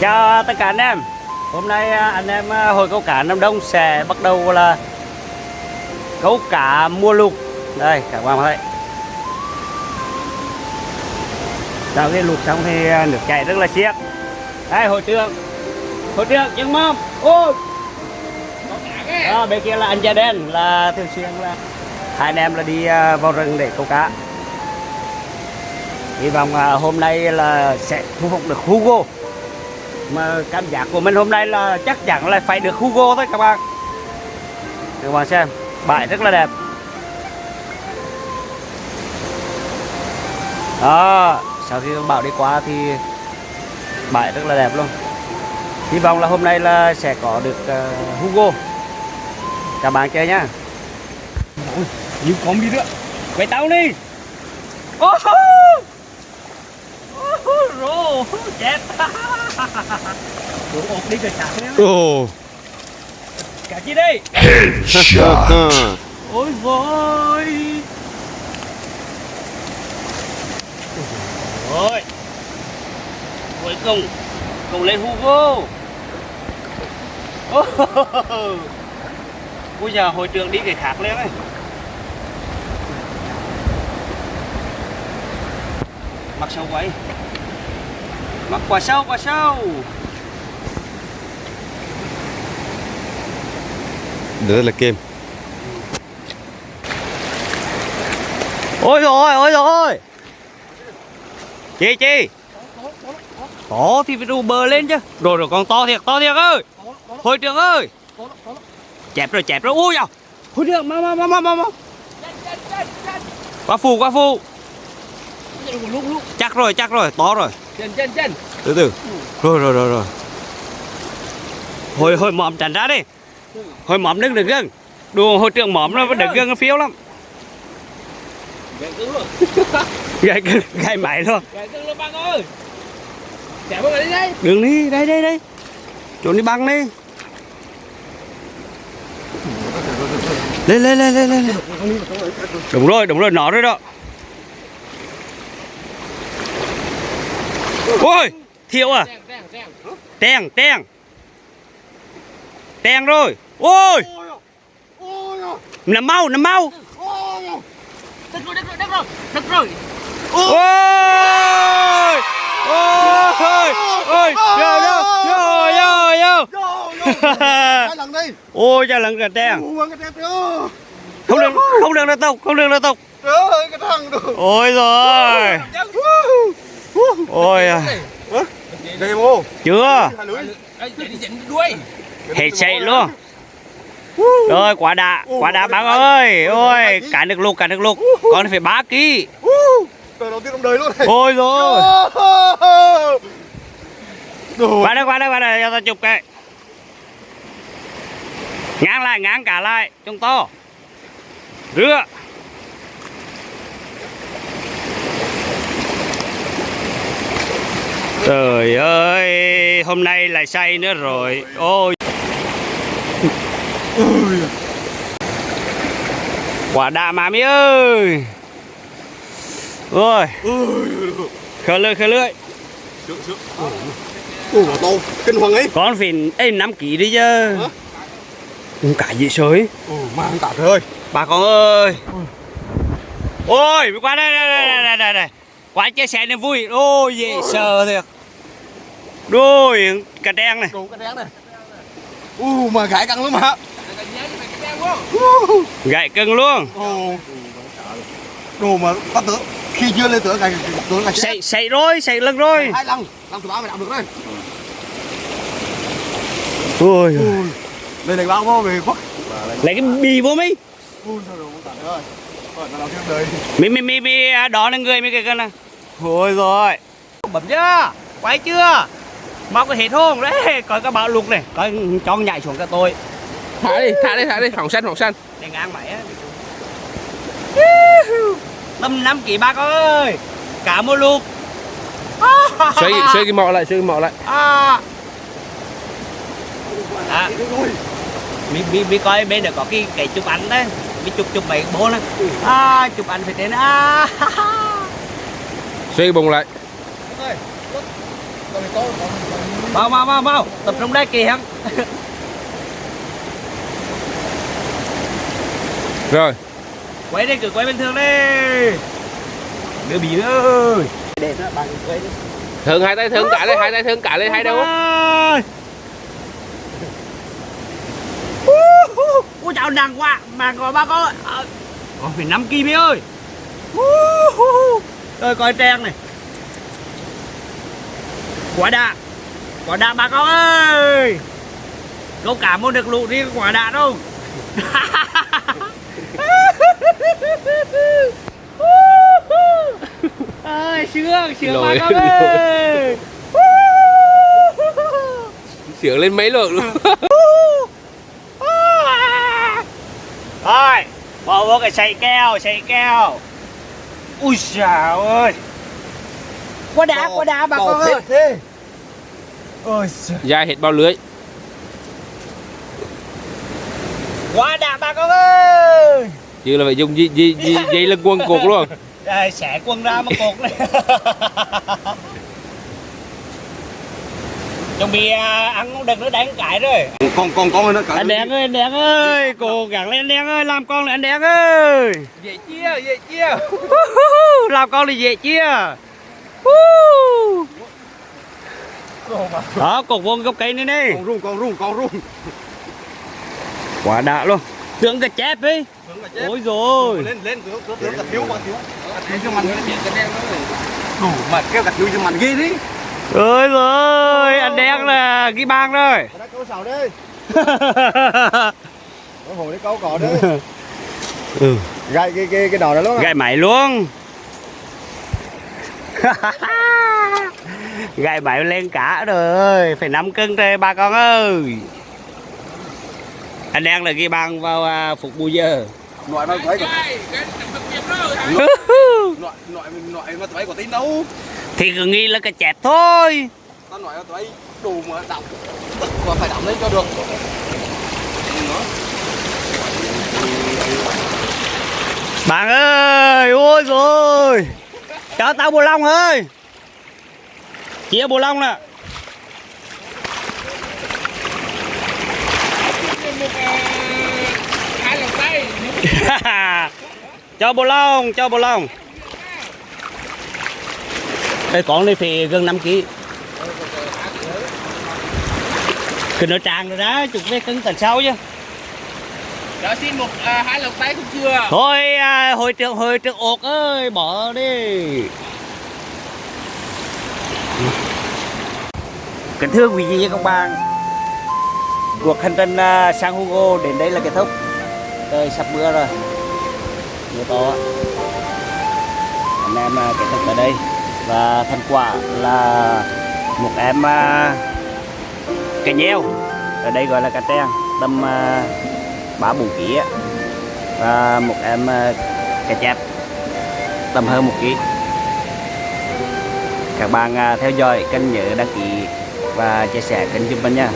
Chào à, tất cả anh em. Hôm nay à, anh em à, hồi câu cá Nam Đông sẽ bắt đầu là câu cá mua lục Đây các bạn thấy. Sau khi lục xong thì nước chảy rất là xiết. Đây hồi trường hồi trường nhưng mâm Ôi đó, bên kia là anh da đen là thường xuyên là hai anh em là đi vào rừng để câu cá. Hy vọng hôm nay là sẽ thu phục được Hugo mà cảm giác của mình hôm nay là chắc chắn là phải được Hugo thôi các bạn. Các bạn xem bãi rất là đẹp. Đó sau khi bão đi qua thì bãi rất là đẹp luôn. Hy vọng là hôm nay là sẽ có được uh, Hugo. Các bạn chơi nhá. Nhiều con đi nữa. Quay tao đi. Ô rô chết Đồ ột đi rồi chặt nhá ồ. Cả chi đi ôi vôi ôi cuối cùng cùng lên Hugo. Bây giờ hội trưởng đi cái khác lên ấy. Mặt sâu quay mặt quả sâu quả sâu. Rất là kem ôi rồi ôi rồi. Chi chi? To thì phải đu bờ lên chứ. Rồi rồi con to thiệt to thiệt ơi. Hội trưởng ơi. Chẹp rồi chẹp rồi. Ui à hội trưởng mau mau mau mau mau mau. Qua phù qua phù chắc rồi chắc rồi. To rồi. Chân chân chân. Từ từ. Rồi rồi rồi rồi. Hồi hồi mỏm tránh ra đi. Hồi mỏm đứng được gần đùa hội trưởng mỏm nó được gần nó phiếu lắm. Gãy cứng gãy mày luôn. Gãy cứng luôn băng ơi. Đi đây đường đi đây đây đây. Trốn đi băng đi. Lên lên lên lên lên. Đúng rồi đúng rồi. Nó rồi đó ôi thiệu à? Đen, đen Đen rồi. Ôi. Nằm mau, nằm mau. Đứt rồi đứt rồi đứt rồi Ôi. Ôi. Ôi. Vô, vô hai lần đi Ôi, cha lần cả cái đó Không được, không được nó tục, không được nó tục trời ơi cái thằng đồ Ôi rồi Ôi à. đây mô Chưa? Hết chạy luôn. Rồi, quả đạ, quả đạ bác ơi. Ôi, cả nước lục, cả nước lục. Con phải 3 kg. Đời đầu tiên trong đời luôn này Ôi rồi. Qua đây qua đây qua đây cho ta chụp cái. Ngang lại ngang cả lại. Chúng to. Rửa. Trời ơi hôm nay lại say nữa rồi. Ôi. Quả đà mà mi ơi. Ôi. Khơi lưỡi khơi lưỡi. Ủa to kinh hoàng ấy con phìn ấy 5 kg đi chứ. Hả? Cũng cả dị sới. Ừ, mang cả trời ơi bà con ơi. Ôi qua đây đây đây đây đây, đây, đây. qua chia sẻ niềm vui. Ôi dễ sợ thiệt. Đôi cả đen này. Đen này. Ồ mà gãi căng lắm hả? Quá gãy cưng luôn. Ồ. Đồ mà ta tưởng Khi chưa lên tưởng gãi tưởng là sậy sậy rồi sậy lưng rồi. Hai lần Lần thứ ba mày làm được đấy ôi. Lên này bao vô về khuất. Lấy cái bì vô con đời mi mi mi mi đó là người mi cái cân này ôi rồi. Bấm chưa quay chưa? Móc cái hết hôn đấy coi cái bão lục này. Coi cho nhảy xuống cái tôi. Thả đi thả đi thả đi phòng xanh phòng xanh để ngang mày á. Năm năm kỷ ba con ơi cả một lục xoay xoay cái mọ lại xoay cái mọ lại. À. à. mi mi mi coi bên đó có cái cái chụp ảnh đấy. Mi chụp chụp mấy bố này à chụp ảnh phải đến à xoay bùng lại. Mau mau mau mau tập trung đây kìa Rồi. Quay đi cứ quay bình thường đi. Đứa bị ơi. Để nó bằng quay đi. Thường hai tay thương cả lên Hai tay thương cả lên hai đâu? ui chào nặng quá. Mà gọi ba con ờ, Ôi, phải 5 kg ơi rồi coi trang này. Quả đạ. Quả đạ bà con ơi. Câu cả môn được lụ đi quả đạ đâu. Ơi sướng sướng bà con ơi. Sướng lên mấy lượng luôn. Thôi, bỏ vô cái sậy keo, sậy keo Ui xào ơi. Quá đá, quá đá bà con ơi. thế. Ôi giời. Dài hết bao lưới. Quá đá bà con ơi. Chứ là phải dùng dây, dây, dây, dây lưng quân cột luôn. Đây, xẻ quân ra mà cột này. Chuẩn bị à, ăn đừng nó đánh cái rồi. Con con con nó cả Anh Đen ơi, anh Đen ơi Cố gắng lên anh Đen ơi, làm con lại anh Đen ơi. Dễ chia, dễ chia làm con thì dễ chia đó cột vuông gốc cây này đi con rung con rung con rung quả đã luôn. Tưởng cái chép ấy. Ôi rồi. Lên lên tướng tướng tướng cả thiếu mà thiếu. Cả thiếu cho mình đủ mà kêu cả thiếu cho mình ghê đi ơi rồi anh đen là ghi bang rồi. Đã câu sào đi. Có hồ đi câu cỏ đi. Ừ. gậy cái cái cái đỏ đó luôn gậy mày luôn gậy mày lên cả rồi phải 5 cân đây ba con ơi. Anh đen là ghi bang vào à, phục bù giờ. Nội mà thấy nội nội nội mà thấy có tin đâu? Thì cứ nghĩ là cái chẹp thôi. Tao nói là thấy đủ mà đọc và phải đóng lên cho được. Bạn ơi ôi rồi cho tao bồ long ơi. Chia bồ long nè. Cho bồ long cho bồ long. Đây con này phải gần 5 kg cái nó tràn rồi đó, chục cái cân tần sau chứ. Đó xin một à, hai lồng tay cũng chưa Thôi à, hội trưởng hội trưởng ột ơi bỏ đi. Kính thưa quý vị và các bạn. Cuộc hành trình à, sang Hugo đến đây là kết thúc. Trời sắp mưa rồi. Mưa to. Anh em à, kết thúc tại đây. Và thành quả là một em à, cà nheo. Ở đây gọi là cà trang Tầm bả ba bốn ký á. Và một em ờ, cà chép tầm hơn một ký. Các bạn ờ, theo dõi kênh nhớ đăng ký và chia sẻ kênh giúp mình nha.